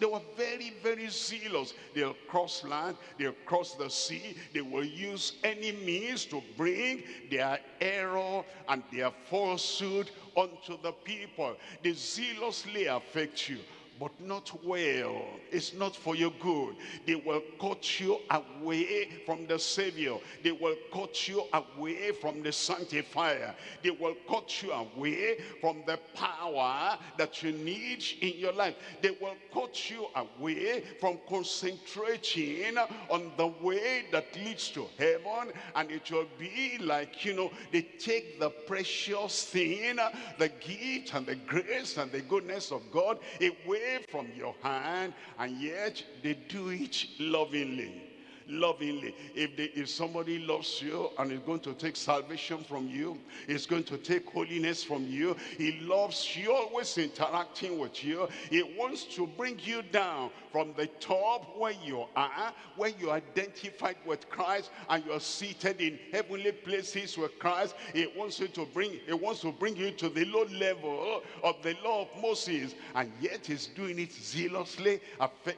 they were very, very zealous. They'll cross land, they'll cross the sea, they will use any means to bring their error and their falsehood unto the people. They zealously affect you but not well. It's not for your good. They will cut you away from the Savior. They will cut you away from the Sanctifier. They will cut you away from the power that you need in your life. They will cut you away from concentrating on the way that leads to heaven. And it will be like, you know, they take the precious thing, the gift and the grace and the goodness of God away from your hand and yet they do it lovingly lovingly. If, they, if somebody loves you and is going to take salvation from you, is going to take holiness from you, he loves you, always interacting with you. He wants to bring you down from the top where you are, where you identified with Christ and you are seated in heavenly places with Christ. He wants you to bring, he wants to bring you to the low level of the law of Moses. And yet he's doing it zealously,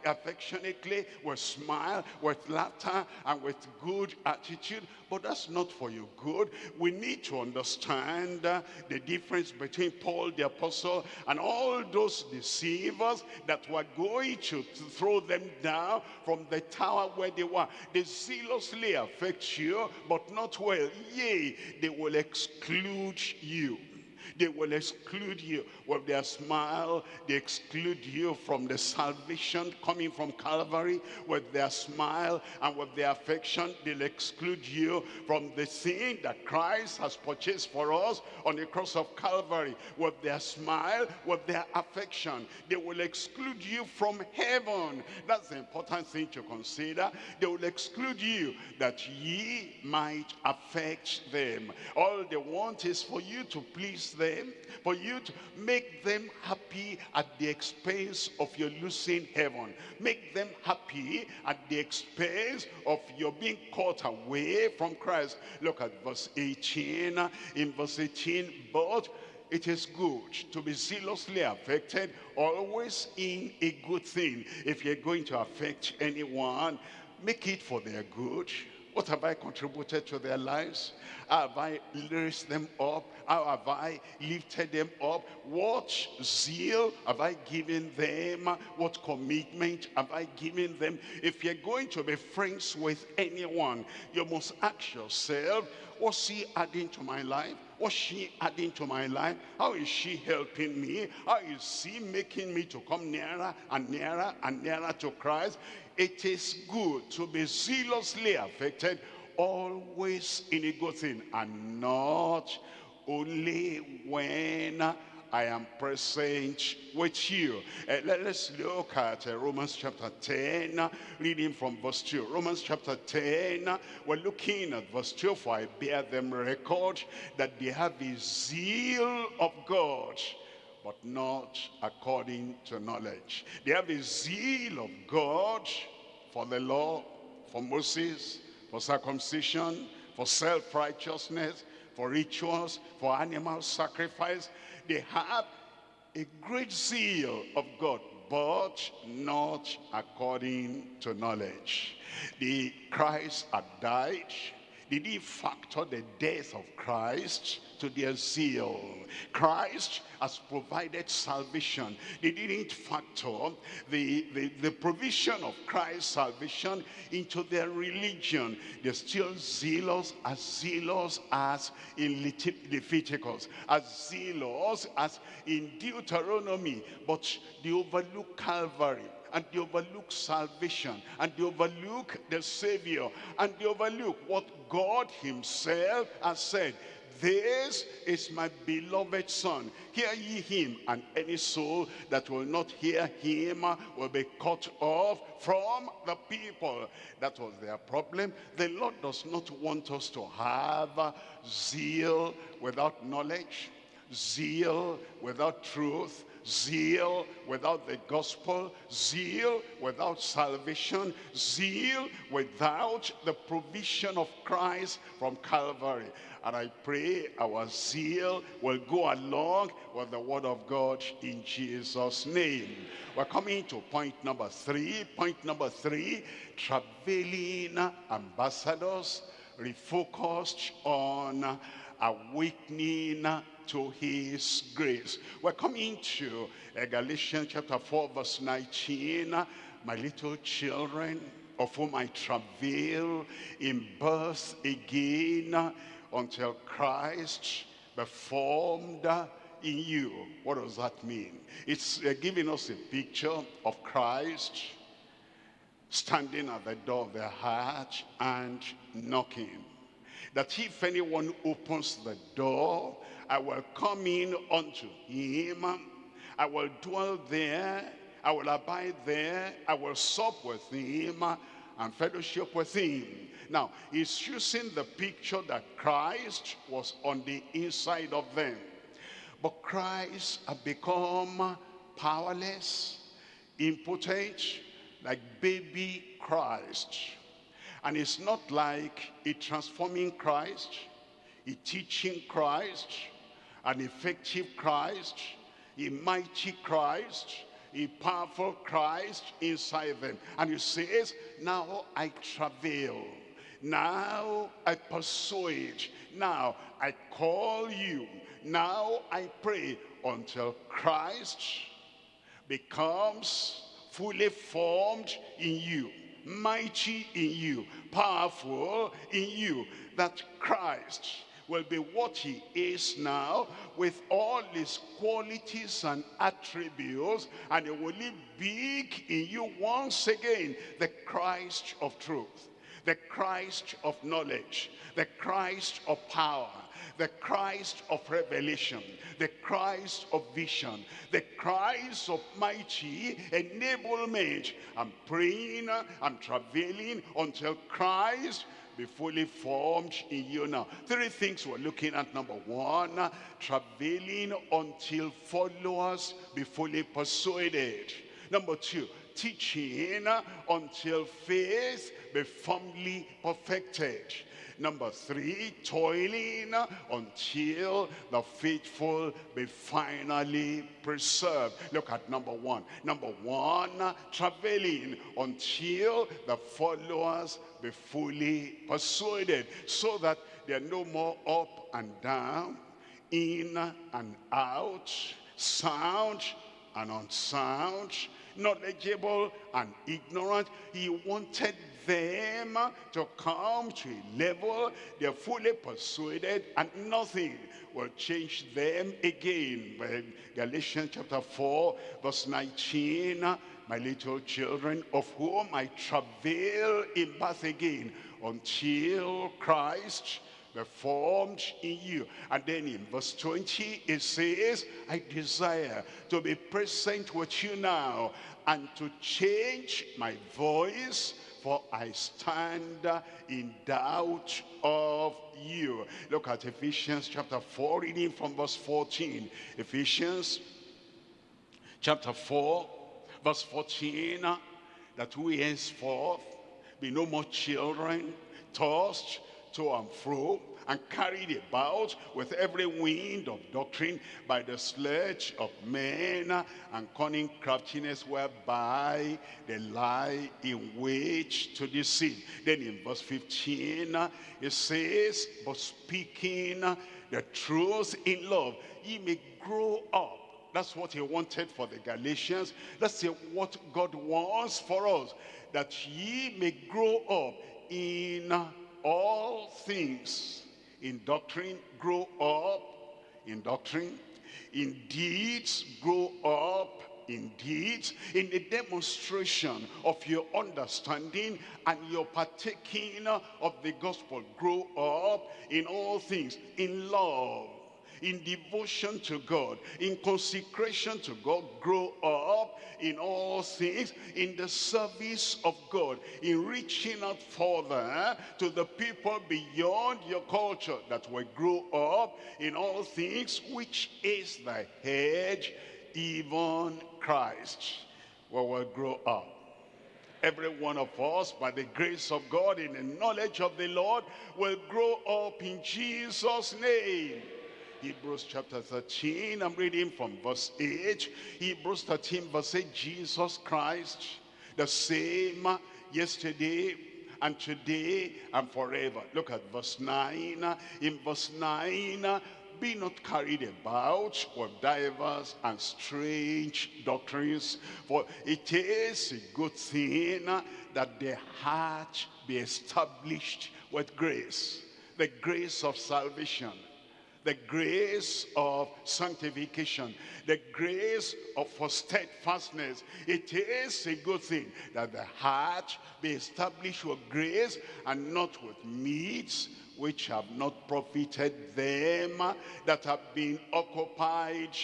affectionately, with smile, with laughter and with good attitude, but that's not for your good. We need to understand uh, the difference between Paul the apostle and all those deceivers that were going to throw them down from the tower where they were. They zealously affect you, but not well. Yea, they will exclude you. They will exclude you with their smile. They exclude you from the salvation coming from Calvary with their smile and with their affection. They'll exclude you from the sin that Christ has purchased for us on the cross of Calvary with their smile, with their affection. They will exclude you from heaven. That's the important thing to consider. They will exclude you that ye might affect them. All they want is for you to please them, for you to make them happy at the expense of your losing heaven. Make them happy at the expense of your being caught away from Christ. Look at verse 18. In verse 18, but it is good to be zealously affected always in a good thing if you're going to affect anyone make it for their good what have I contributed to their lives? Have I raised them up? How have I lifted them up? What zeal have I given them? What commitment have I given them? If you're going to be friends with anyone, you must ask yourself, what's he adding to my life? What's she adding to my life? How is she helping me? How is he making me to come nearer and nearer and nearer to Christ? It is good to be zealously affected always in a good thing and not only when I am present with you. Uh, let, us look at uh, Romans chapter 10, reading from verse 2. Romans chapter 10, we're looking at verse 2. For I bear them record that they have the zeal of God but not according to knowledge. They have a zeal of God for the law, for Moses, for circumcision, for self-righteousness, for rituals, for animal sacrifice. They have a great zeal of God, but not according to knowledge. The Christ had died. Did he factor the death of Christ to their zeal. Christ has provided salvation. They didn't factor the, the, the provision of Christ's salvation into their religion. They're still zealous, as zealous as in Leviticus, as zealous as in Deuteronomy, but they overlook Calvary and they overlook salvation and they overlook the Savior and they overlook what God himself has said this is my beloved son. Hear ye him, and any soul that will not hear him will be cut off from the people. That was their problem. The Lord does not want us to have zeal without knowledge, zeal without truth, zeal without the gospel, zeal without salvation, zeal without the provision of Christ from Calvary. And I pray our zeal will go along with the word of God in Jesus' name. We're coming to point number three. Point number three, traveling ambassadors refocused on awakening to his grace. We're coming to Galatians chapter 4 verse 19. My little children, of whom I travail in birth again until Christ be formed in you. What does that mean? It's uh, giving us a picture of Christ standing at the door of the heart and knocking. That if anyone opens the door, I will come in unto him. I will dwell there. I will abide there. I will sup with him and fellowship with him. Now, he's using the picture that Christ was on the inside of them. But Christ had become powerless, impotent, like baby Christ. And it's not like a transforming Christ, a teaching Christ, an effective Christ, a mighty Christ, a powerful Christ inside them. And he says, now I travail now I persuade. Now I call you. Now I pray until Christ becomes fully formed in you, mighty in you, powerful in you, that Christ will be what he is now with all his qualities and attributes and he will live big in you once again, the Christ of truth the Christ of knowledge, the Christ of power, the Christ of revelation, the Christ of vision, the Christ of mighty enablement. I'm praying, I'm travailing until Christ be fully formed in you now. Three things we're looking at. Number one, travailing until followers be fully persuaded. Number two, teaching until faith be firmly perfected. Number three, toiling until the faithful be finally preserved. Look at number one. Number one, traveling until the followers be fully persuaded so that they're no more up and down, in and out, sound and unsound, knowledgeable and ignorant. He wanted them to come to a level they're fully persuaded and nothing will change them again. Galatians chapter 4 verse 19, my little children of whom I travail in birth again until Christ be formed in you. And then in verse 20 it says, I desire to be present with you now and to change my voice for I stand in doubt of you. Look at Ephesians chapter 4, reading from verse 14. Ephesians chapter 4, verse 14, that we henceforth be no more children, tossed to and fro and carried about with every wind of doctrine by the sledge of men and cunning craftiness whereby they lie in wait to deceive. Then in verse 15, it says, but speaking the truth in love, ye may grow up that's what he wanted for the Galatians. That's what God wants for us. That ye may grow up in all things in doctrine, grow up in doctrine. In deeds, grow up in deeds. In the demonstration of your understanding and your partaking of the gospel, grow up in all things. In love, in devotion to God, in consecration to God, grow up in all things, in the service of God, in reaching out further eh, to the people beyond your culture that will grow up in all things, which is the head, even Christ. We will grow up. Every one of us, by the grace of God, in the knowledge of the Lord, will grow up in Jesus' name. Hebrews chapter 13, I'm reading from verse 8. Hebrews 13 verse 8, Jesus Christ, the same yesterday and today and forever. Look at verse 9. In verse 9, be not carried about with divers and strange doctrines, for it is a good thing that the heart be established with grace, the grace of salvation, the grace of sanctification, the grace of for steadfastness. It is a good thing that the heart be established with grace and not with meats which have not profited them that have been occupied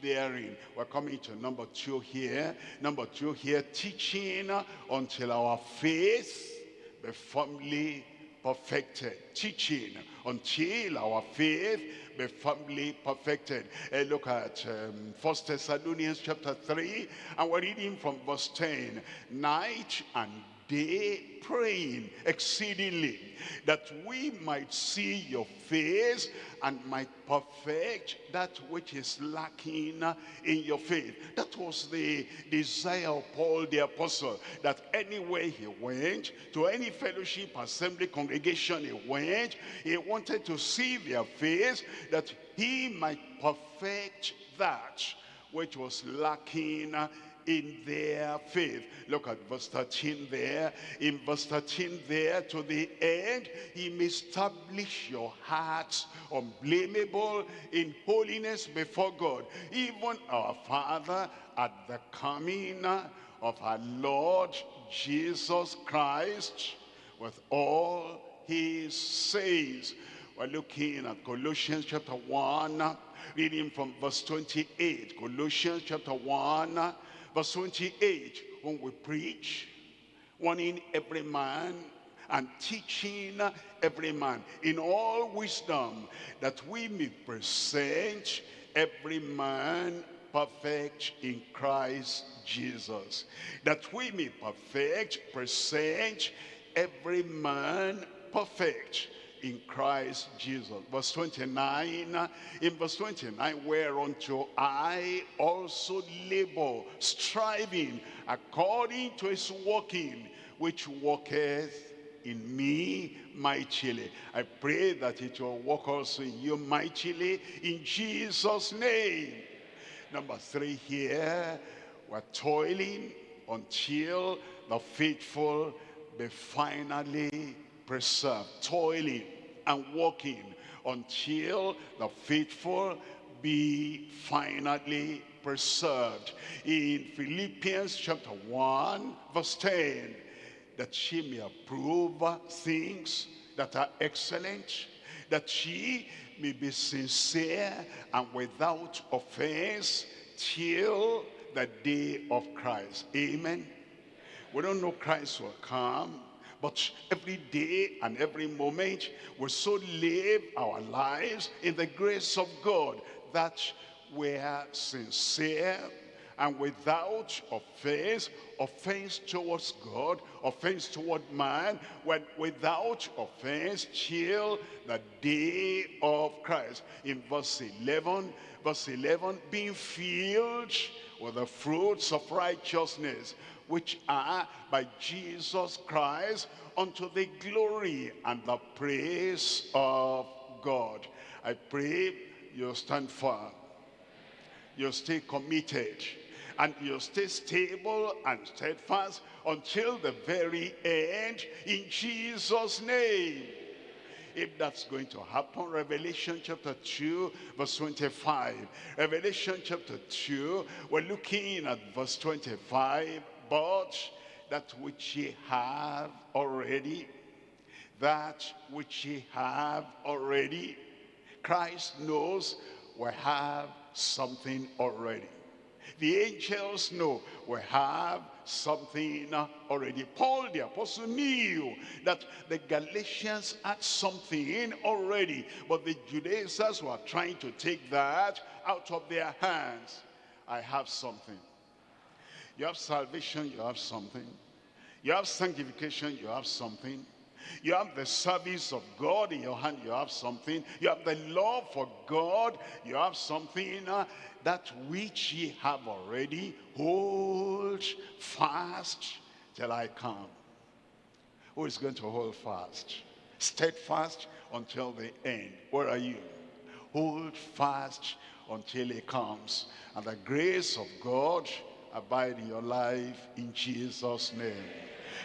therein. We're coming to number two here. Number two here, teaching until our faith be firmly perfected. Teaching until our faith be firmly perfected. Uh, look at um, 1 Thessalonians chapter 3, and we're reading from verse 10. Night and day praying exceedingly that we might see your face and might perfect that which is lacking in your faith. That was the desire of Paul the apostle, that anywhere he went, to any fellowship, assembly, congregation he went, he wanted to see their face, that he might perfect that which was lacking in their faith. Look at verse 13 there. In verse 13 there to the end, he may establish your hearts unblameable in holiness before God. Even our Father at the coming of our Lord Jesus Christ with all his saints. We're looking at Colossians chapter 1, reading from verse 28. Colossians chapter 1, Verse 28, when we preach, warning every man and teaching every man in all wisdom, that we may present every man perfect in Christ Jesus. That we may perfect, present every man perfect in Christ Jesus. Verse 29, in verse 29, whereunto I also labor, striving according to his working, which worketh in me mightily. I pray that it will work also in you mightily in Jesus' name. Number three here, we're toiling until the faithful be finally preserved, toiling and working until the faithful be finally preserved. In Philippians chapter 1, verse 10, that she may approve things that are excellent, that she may be sincere and without offense till the day of Christ. Amen. We don't know Christ will come but every day and every moment, we so live our lives in the grace of God that we're sincere and without offense, offense towards God, offense toward man, when without offense till the day of Christ. In verse 11, verse 11, being filled with the fruits of righteousness, which are by Jesus Christ unto the glory and the praise of God. I pray you stand firm. You stay committed. And you stay stable and steadfast until the very end in Jesus' name. If that's going to happen, Revelation chapter 2, verse 25. Revelation chapter 2, we're looking at verse 25 but that which ye have already, that which ye have already, Christ knows we have something already. The angels know we have something already. Paul the apostle knew that the Galatians had something already, but the Judaizers were trying to take that out of their hands. I have something. You have salvation, you have something. You have sanctification, you have something. You have the service of God in your hand, you have something. You have the love for God, you have something. Uh, that which ye have already, hold fast till I come. Who is going to hold fast? Steadfast until the end. Where are you? Hold fast until he comes. And the grace of God abide in your life in Jesus' name.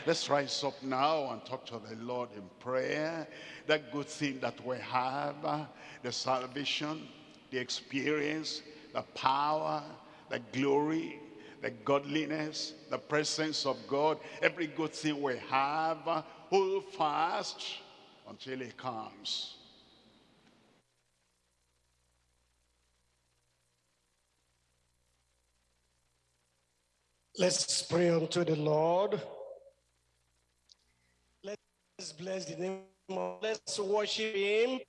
Let's rise up now and talk to the Lord in prayer. That good thing that we have, uh, the salvation, the experience, the power, the glory, the godliness, the presence of God, every good thing we have, uh, hold fast until he comes. Let's pray unto the Lord. Let's bless the name of, let's worship him.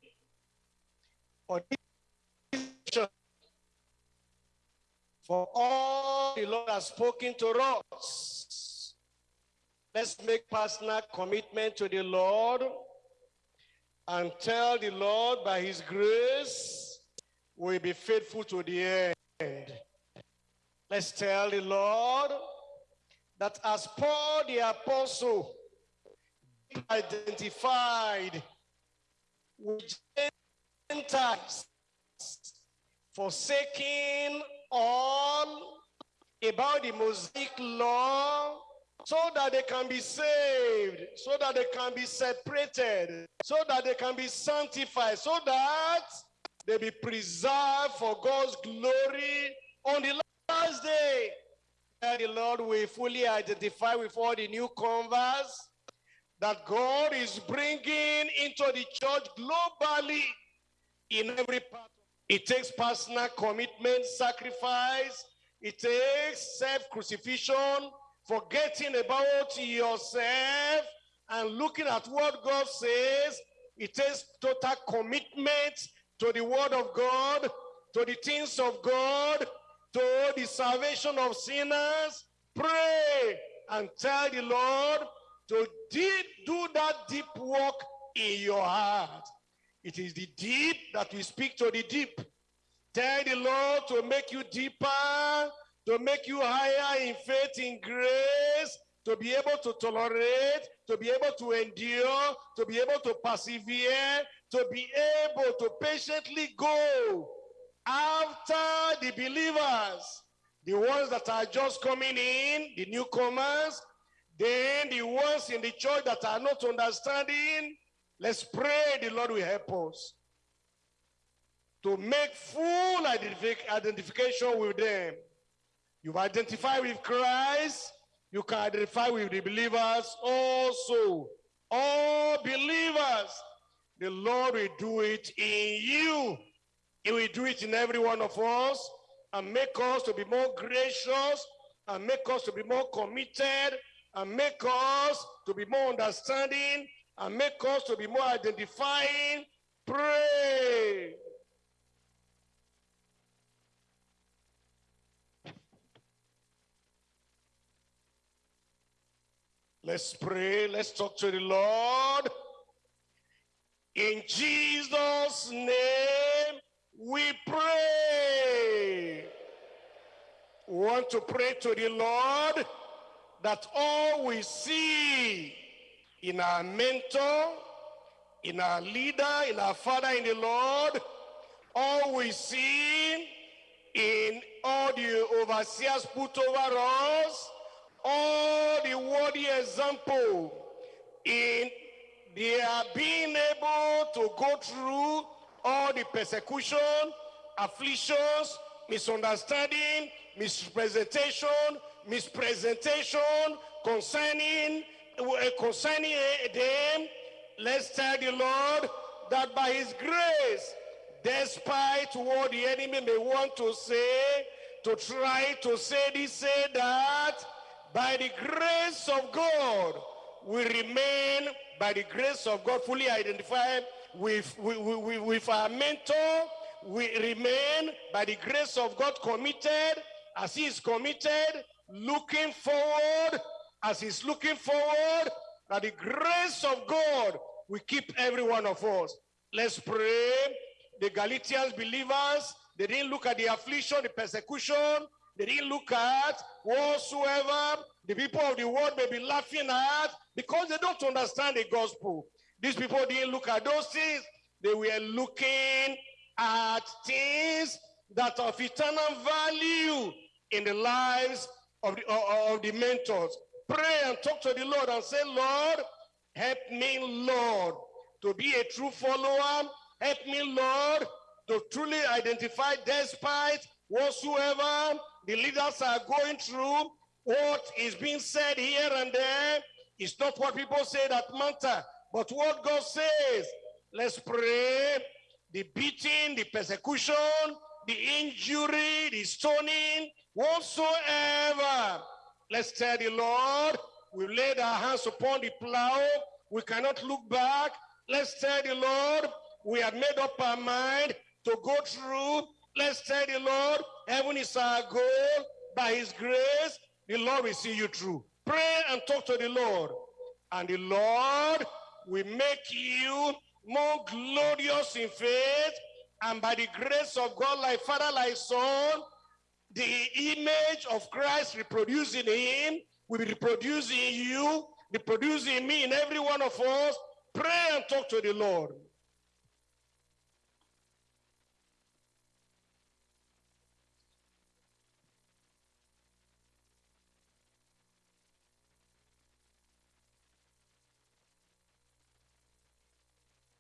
For, for all the Lord has spoken to us. Let's make personal commitment to the Lord and tell the Lord by his grace we'll be faithful to the end. Let's tell the Lord that as Paul the apostle identified with Gentiles, forsaking all about the Mosaic law so that they can be saved, so that they can be separated, so that they can be sanctified, so that they be preserved for God's glory on the last day, the Lord will fully identify with all the new converts that God is bringing into the church globally in every part. It takes personal commitment, sacrifice. It takes self-crucifixion, forgetting about yourself and looking at what God says. It takes total commitment to the word of God, to the things of God, to the salvation of sinners, pray and tell the Lord to deep, do that deep work in your heart. It is the deep that we speak to the deep. Tell the Lord to make you deeper, to make you higher in faith, in grace, to be able to tolerate, to be able to endure, to be able to persevere, to be able to patiently go after the believers, the ones that are just coming in, the newcomers, then the ones in the church that are not understanding, let's pray the Lord will help us to make full identif identification with them. You've identified with Christ, you can identify with the believers also. All believers, the Lord will do it in you he will do it in every one of us and make us to be more gracious and make us to be more committed and make us to be more understanding and make us to be more identifying. Pray. Let's pray. Let's talk to the Lord. In Jesus' name, we pray. We want to pray to the Lord that all we see in our mentor, in our leader, in our father in the Lord, all we see in all the overseers put over us, all the worthy example in their being able to go through all the persecution, afflictions, misunderstanding, misrepresentation, mispresentation concerning uh, concerning them. Let's tell the Lord that by his grace, despite what the enemy may want to say, to try to say this, say that, by the grace of God, we remain, by the grace of God, fully identified with, with, with, with our mentor, we remain by the grace of God committed as he is committed, looking forward, as he's looking forward, that the grace of God will keep every one of us. Let's pray. The Galatians believers, they didn't look at the affliction, the persecution, they didn't look at whatsoever the people of the world may be laughing at because they don't understand the gospel. These people didn't look at those things. They were looking at things that of eternal value in the lives of the, of the mentors. Pray and talk to the Lord and say, Lord, help me, Lord, to be a true follower. Help me, Lord, to truly identify despite whatsoever the leaders are going through, what is being said here and there is not what people say that matter, but what God says. Let's pray. The beating, the persecution, the injury, the stoning, whatsoever. Let's tell the Lord, we laid our hands upon the plow. We cannot look back. Let's tell the Lord, we have made up our mind to go through. Let's tell the Lord, heaven is our goal. By his grace, the Lord will see you through. Pray and talk to the Lord. And the Lord will make you more glorious in faith. And by the grace of God, like Father, like Son, the image of Christ reproducing him will be reproducing you, reproducing me in every one of us. Pray and talk to the Lord.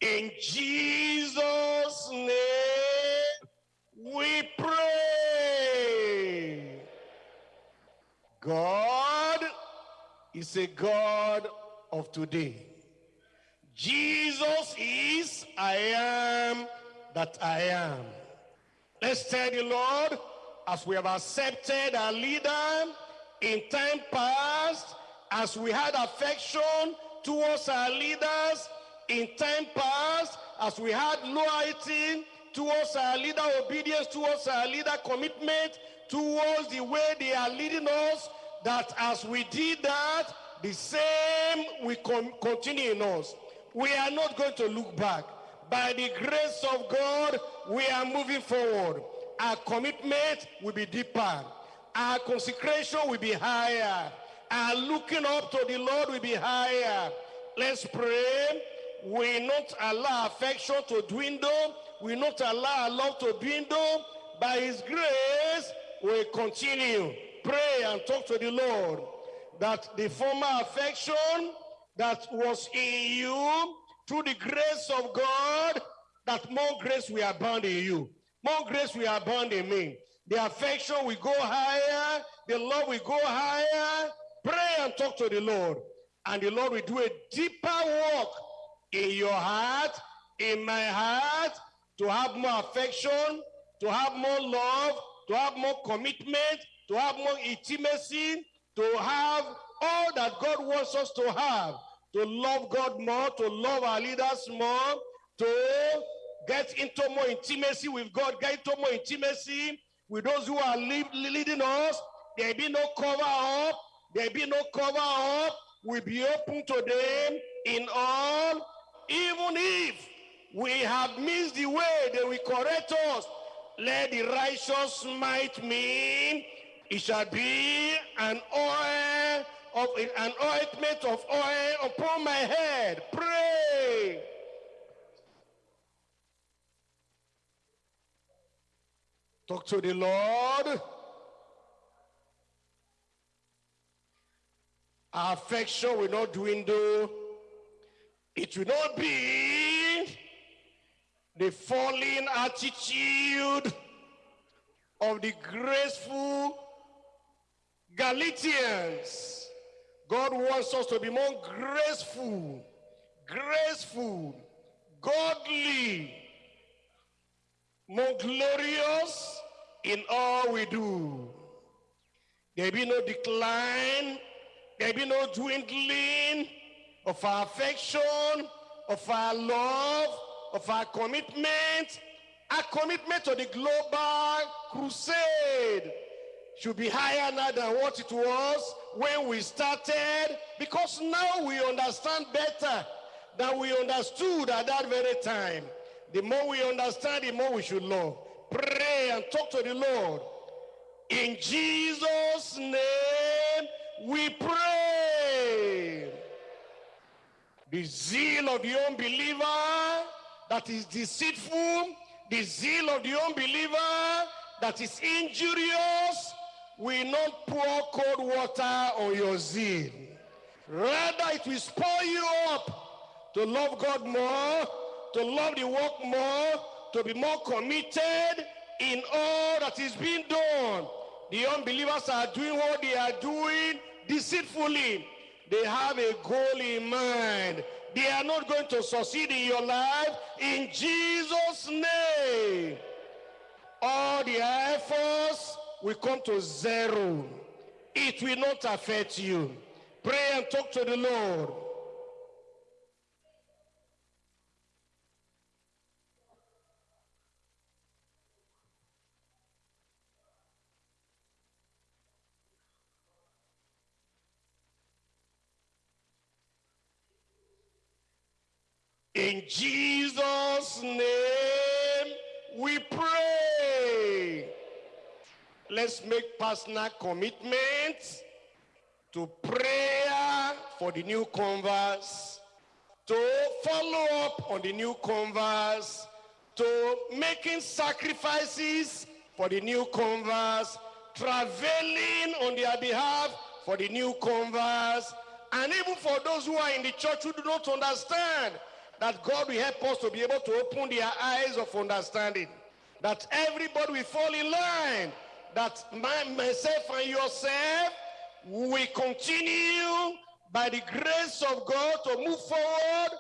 In Jesus' name we pray. God is a God of today. Jesus is I am that I am. Let's tell the Lord, as we have accepted our leader in time past, as we had affection towards our leaders, in time past, as we had loyalty towards our leader, obedience towards our leader, commitment towards the way they are leading us, that as we did that, the same will continue in us. We are not going to look back. By the grace of God, we are moving forward. Our commitment will be deeper. Our consecration will be higher. Our looking up to the Lord will be higher. Let's pray will not allow affection to dwindle, will not allow love to dwindle. By his grace, we continue. Pray and talk to the Lord that the former affection that was in you through the grace of God, that more grace will abound in you. More grace will abound in me. The affection will go higher. The love will go higher. Pray and talk to the Lord. And the Lord will do a deeper work in your heart, in my heart, to have more affection, to have more love, to have more commitment, to have more intimacy, to have all that God wants us to have, to love God more, to love our leaders more, to get into more intimacy with God, get into more intimacy with those who are leading us. There be no cover up. There be no cover up. We be open to them in all even if we have missed the way, they will correct us. Let the righteous might mean it shall be an oil of an ointment of oil upon my head. Pray. Talk to the Lord. Affection will not dwindle it will not be the falling attitude of the graceful Galatians. God wants us to be more graceful, graceful, godly, more glorious in all we do. There be no decline, there be no dwindling, of our affection, of our love, of our commitment, our commitment to the global crusade should be higher now than what it was when we started because now we understand better than we understood at that very time. The more we understand, the more we should love. Pray and talk to the Lord. In Jesus' name we pray. The zeal of the unbeliever that is deceitful, the zeal of the unbeliever that is injurious, will not pour cold water on your zeal. Rather, it will spur you up to love God more, to love the work more, to be more committed in all that is being done. The unbelievers are doing what they are doing deceitfully. They have a goal in mind. They are not going to succeed in your life in Jesus' name. All their efforts will come to zero. It will not affect you. Pray and talk to the Lord. In Jesus' name we pray. Let's make personal commitments to prayer for the new converts, to follow up on the new converts, to making sacrifices for the new converts, traveling on their behalf for the new converts, and even for those who are in the church who do not understand that God will help us to be able to open their eyes of understanding. That everybody will fall in line. That my, myself and yourself will continue by the grace of God to move forward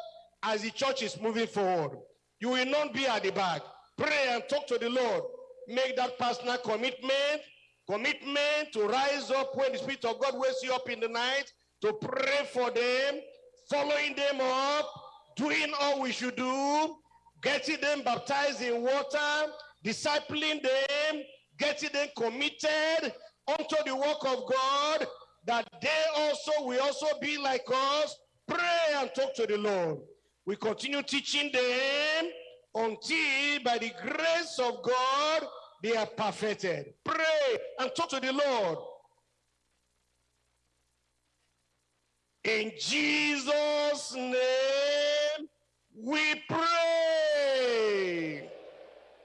as the church is moving forward. You will not be at the back. Pray and talk to the Lord. Make that personal commitment. Commitment to rise up when the Spirit of God wakes you up in the night. To pray for them. Following them up doing all we should do, getting them baptized in water, discipling them, getting them committed unto the work of God, that they also will also be like us, pray and talk to the Lord. We continue teaching them until by the grace of God, they are perfected. Pray and talk to the Lord. In Jesus' name, we pray.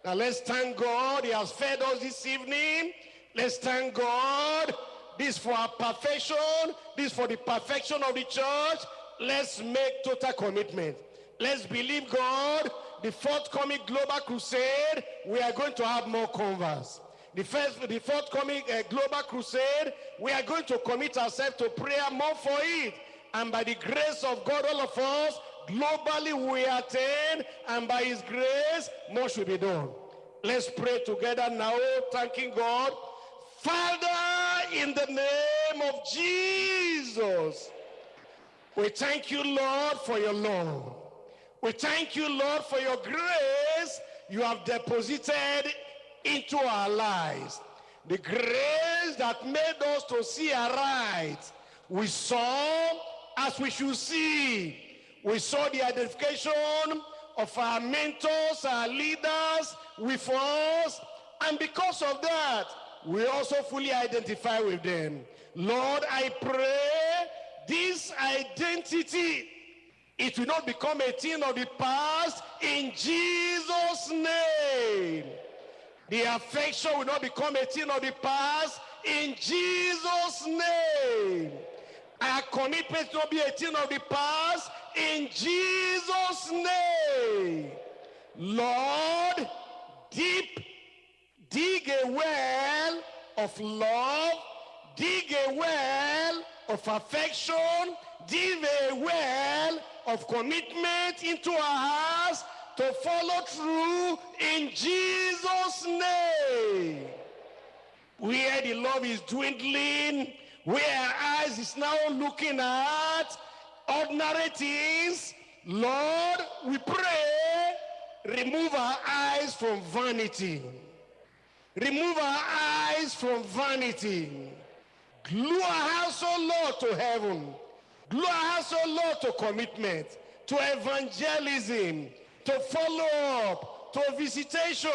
Now let's thank God. He has fed us this evening. Let's thank God. This for our perfection. This for the perfection of the church. Let's make total commitment. Let's believe God. The forthcoming global crusade, we are going to have more converts. The first, the forthcoming uh, global crusade, we are going to commit ourselves to prayer more for it and by the grace of God, all of us, globally we attain, and by his grace, more should be done. Let's pray together now, thanking God. Father, in the name of Jesus, we thank you, Lord, for your love. We thank you, Lord, for your grace you have deposited into our lives. The grace that made us to see aright. We saw as we should see. We saw the identification of our mentors, our leaders with us, and because of that, we also fully identify with them. Lord, I pray this identity, it will not become a thing of the past in Jesus' name. The affection will not become a thing of the past in Jesus' name. Our commitment to be a thing of the past in Jesus' name. Lord, deep, dig a well of love, dig a well of affection, dig a well of commitment into our hearts to follow through in Jesus' name. Where the love is dwindling, where our eyes is now looking at ordinary things, Lord, we pray, remove our eyes from vanity. Remove our eyes from vanity. Glue our house, O Lord, to heaven. Glue our house, O Lord, to commitment, to evangelism, to follow up, to visitation,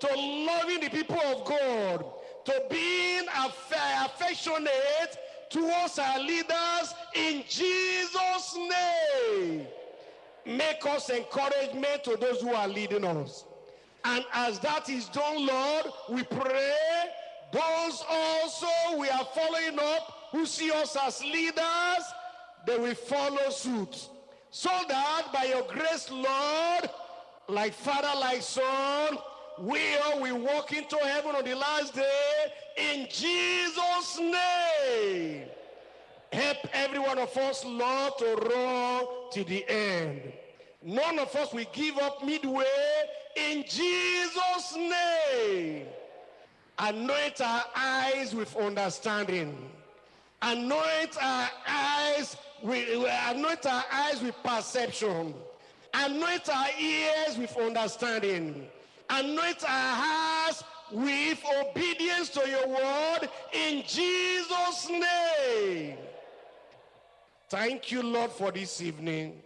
to loving the people of God, to being aff- affectionate towards our leaders in Jesus' name. Make us encouragement to those who are leading us. And as that is done, Lord, we pray those also we are following up who see us as leaders, they will follow suit. So that by your grace, Lord, like Father, like Son, we walk into heaven on the last day in Jesus' name. Help every one of us, Lord, to run to the end. None of us will give up midway in Jesus' name. Anoint our eyes with understanding. Anoint our eyes with anoint our eyes with perception. Anoint our ears with understanding. Anoint our hearts with obedience to your word in Jesus' name. Thank you, Lord, for this evening.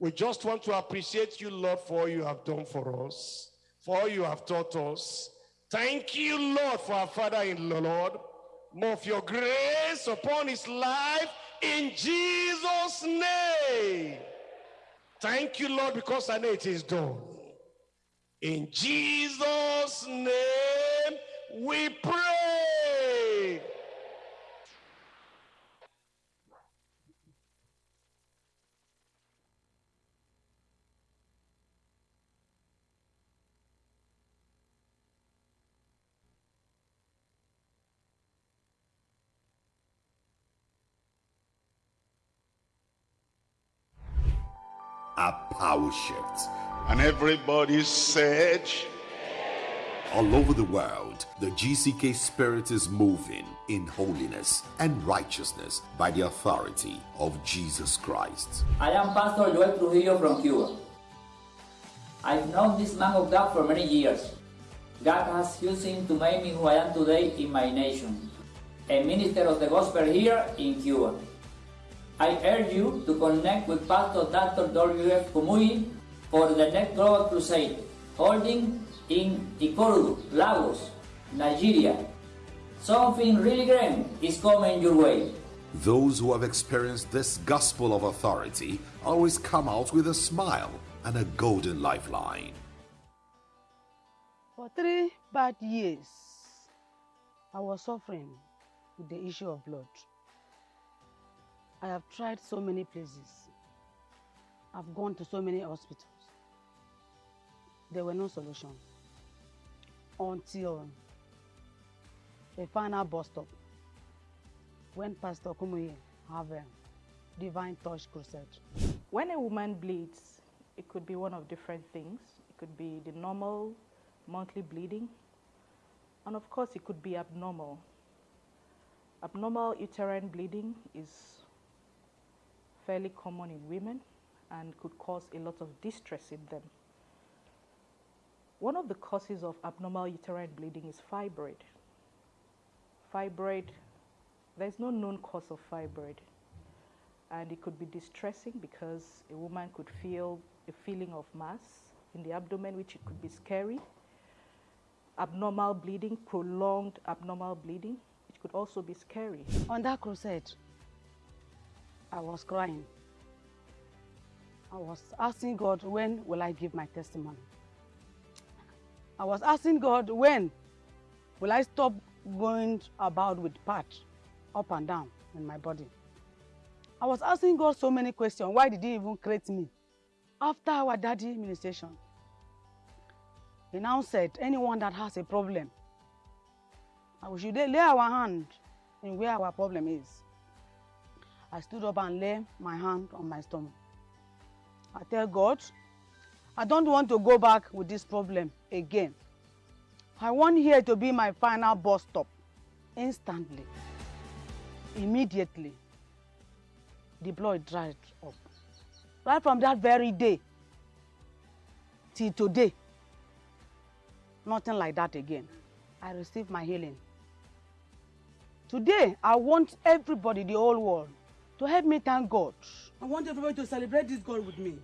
We just want to appreciate you, Lord, for all you have done for us, for all you have taught us. Thank you, Lord, for our Father in the Lord. More of your grace upon his life in Jesus' name. Thank you, Lord, because I know it is done. In Jesus' name we pray. a power shift. And everybody said, All over the world, the GCK spirit is moving in holiness and righteousness by the authority of Jesus Christ. I am Pastor Joel Trujillo from Cuba. I've known this man of God for many years. God has used him to make me who I am today in my nation, a minister of the gospel here in Cuba. I urge you to connect with Pastor Dr. W.F. Kumuyi for the next Global Crusade, holding in Ikorodu, Lagos, Nigeria. Something really grand is coming your way. Those who have experienced this gospel of authority always come out with a smile and a golden lifeline. For three bad years, I was suffering with the issue of blood. I have tried so many places. I've gone to so many hospitals. There were no solution until a final bus stop when Pastor Kumuyi have a divine touch crusade. When a woman bleeds, it could be one of different things. It could be the normal monthly bleeding, and of course, it could be abnormal. Abnormal uterine bleeding is fairly common in women and could cause a lot of distress in them. One of the causes of abnormal uterine bleeding is fibroid. Fibroid, there's no known cause of fibroid, and it could be distressing because a woman could feel a feeling of mass in the abdomen, which it could be scary. Abnormal bleeding, prolonged abnormal bleeding, which could also be scary. On that crusade, I was crying. I was asking God, when will I give my testimony? I was asking God, when will I stop going about with patch up and down in my body? I was asking God so many questions. Why did he even create me? After our daddy ministration, he now said, anyone that has a problem, we should lay our hand in where our problem is. I stood up and lay my hand on my stomach. I tell God, I don't want to go back with this problem again. I want here to be my final bus stop. Instantly, immediately, the blood dried up. Right from that very day till today, Nothing like that again. I received my healing. Today, I want everybody, the whole world, to help me thank God. I want everybody to celebrate this God with me.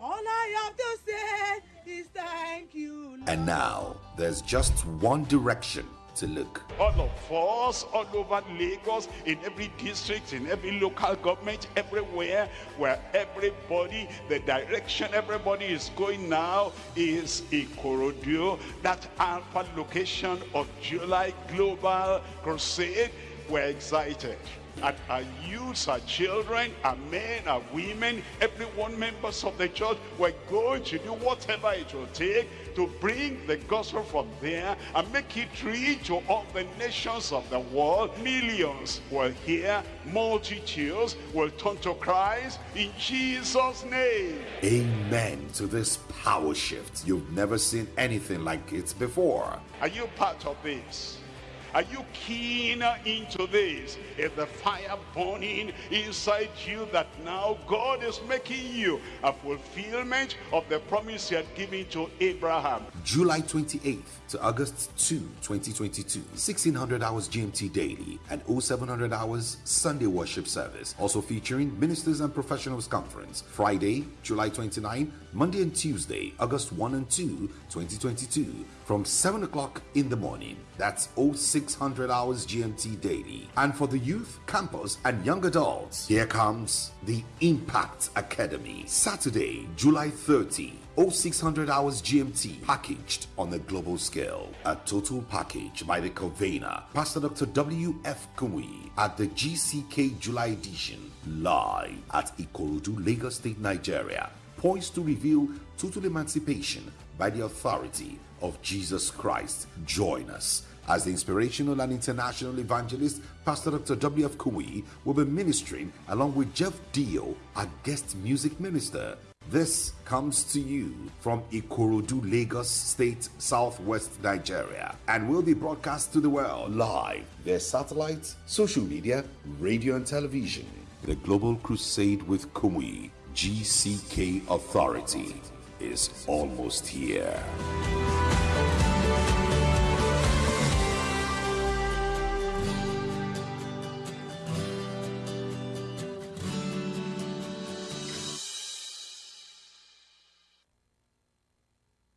All I have to say is thank you. Lord. And now, there's just one direction to look. all of us all over Lagos, in every district, in every local government, everywhere, where everybody, the direction everybody is going now is Ikorodu, that alpha location of July Global Crusade. We're excited. And our youths, our children, our men, our women, everyone members of the church, we're going to do whatever it will take to bring the gospel from there and make it reach to all the nations of the world. Millions will hear, multitudes will turn to Christ in Jesus' name. Amen to this power shift. You've never seen anything like it before. Are you part of this? Are you keen into this? Is the fire burning inside you that now God is making you a fulfillment of the promise he had given to Abraham? July 28th to August 2, 2022. 1600 hours GMT daily and 0700 hours Sunday worship service. Also featuring ministers and professionals conference. Friday, July 29, Monday and Tuesday, August 1 and 2, 2022 from 7 o'clock in the morning. That's 0600 hours GMT daily. And for the youth, campus, and young adults, here comes the Impact Academy. Saturday, July 30. 0600 hours GMT packaged on a global scale. A total package by the convener, Pastor Dr. W.F. Kumuyi at the GCK July edition, live at Ikorodu, Lagos State, Nigeria. Poised to reveal total emancipation by the authority of Jesus Christ. Join us as the inspirational and international evangelist, Pastor Dr. W.F. Kumuyi, will be ministering along with Jeff Dio, our guest music minister. This comes to you from Ikorodu, Lagos State, Southwest Nigeria, and will be broadcast to the world live via satellite, social media, radio, and television. The Global Crusade with Kumuyi, GCK Authority, is almost here.